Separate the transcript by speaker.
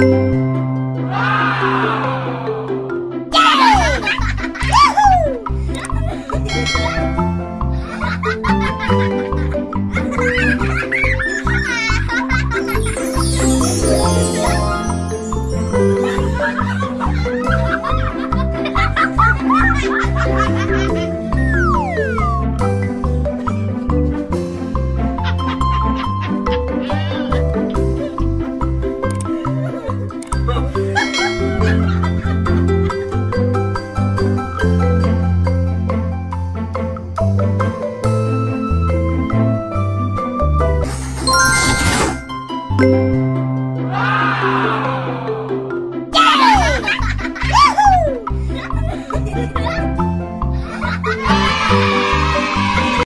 Speaker 1: Ha ha ha! Música